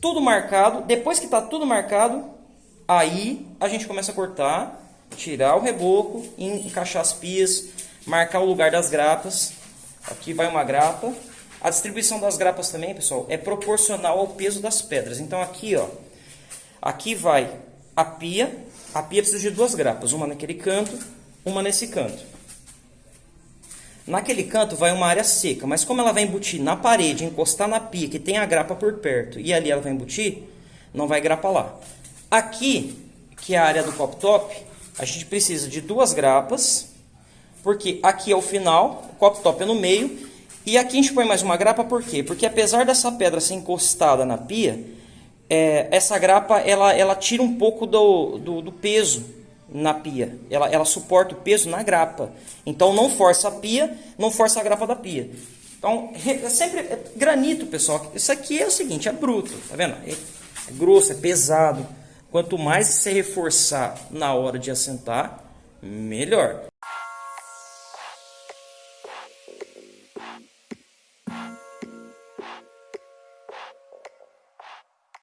Tudo marcado. Depois que está tudo marcado, aí a gente começa a cortar, tirar o reboco, encaixar as pias, marcar o lugar das grapas. Aqui vai uma grapa. A distribuição das grapas também, pessoal, é proporcional ao peso das pedras. Então aqui, ó, aqui vai a pia. A pia precisa de duas grapas, uma naquele canto, uma nesse canto. Naquele canto vai uma área seca, mas como ela vai embutir na parede, encostar na pia, que tem a grapa por perto, e ali ela vai embutir, não vai grapa lá. Aqui, que é a área do cop top, a gente precisa de duas grapas, porque aqui é o final, o cop top é no meio, e aqui a gente põe mais uma grapa, por quê? Porque apesar dessa pedra ser encostada na pia, é, essa grapa ela, ela tira um pouco do, do, do peso na pia. Ela, ela suporta o peso na grapa. Então não força a pia, não força a grapa da pia. Então, é sempre é granito, pessoal. Isso aqui é o seguinte, é bruto, tá vendo? É, é grosso, é pesado. Quanto mais você reforçar na hora de assentar, melhor.